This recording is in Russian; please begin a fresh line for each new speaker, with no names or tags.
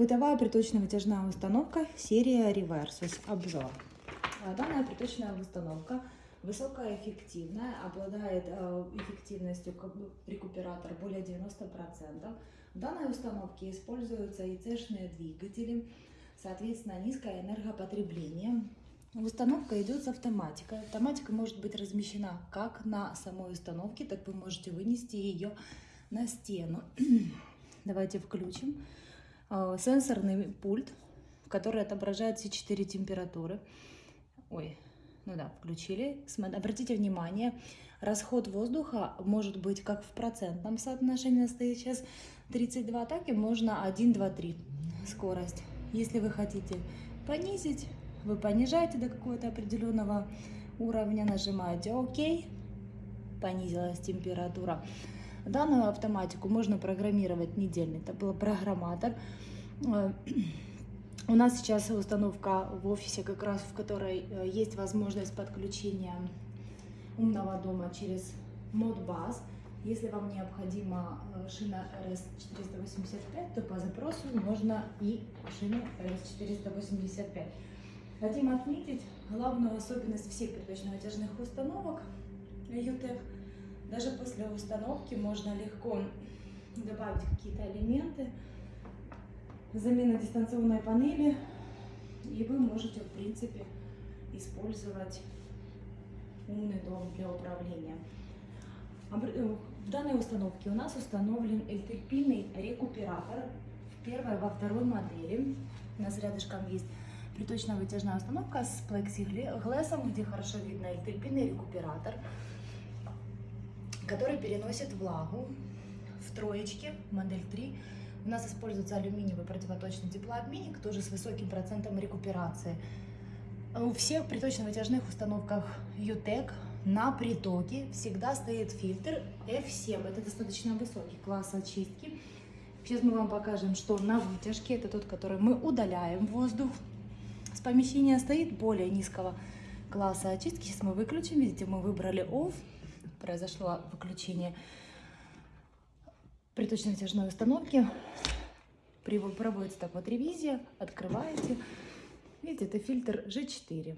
Бытовая приточно-вытяжная установка серия Reversus. Обзор. А, Данная приточная установка высокоэффективная, обладает э, эффективностью рекуператор более 90%. В данной установке используются ИЦ-шные двигатели, соответственно низкое энергопотребление. Установка идет с автоматикой. Автоматика может быть размещена как на самой установке, так вы можете вынести ее на стену. Давайте включим. Э, Сенсорный пульт, который отображает все четыре температуры. Ой, ну да, включили. Обратите внимание, расход воздуха может быть как в процентном соотношении, стоит сейчас 32, так и можно 1, 2, 3 скорость. Если вы хотите понизить, вы понижаете до какого-то определенного уровня, нажимаете ОК, понизилась температура. Данную автоматику можно программировать недельный. Это был программатор. Э, У нас сейчас установка в офисе, как раз в которой э, есть возможность подключения умного дома через Modbus. Если вам необходима э, шина RS485, то по запросу можно и шину RS485. Хотим отметить главную особенность всех приточно-вытяжных установок UTEC. Даже после установки можно легко добавить какие-то элементы, замена дистанционной панели, и вы можете, в принципе, использовать умный дом для управления. Э, В данной установке у нас установлен эльтерпильный рекуператор в первой, во второй модели. У нас рядышком есть приточно-вытяжная установка с плексиглэсом, где хорошо видно эльтерпильный рекуператор, который переносит влагу в троечке, модель 3. У нас используется алюминиевый противоточный теплообменник, тоже с высоким процентом рекуперации. У всех приточно-вытяжных установках UTEC на притоке всегда стоит фильтр F7. Это достаточно высокий класс очистки. Сейчас мы вам покажем, что на вытяжке, это тот, который мы удаляем воздух с помещения, стоит более низкого класса очистки. Сейчас мы выключим. Видите, мы выбрали OFF. Произошло выключение приточно-вытяжной установки. Проводится так вот ревизия. Открываете. Видите, это фильтр G4.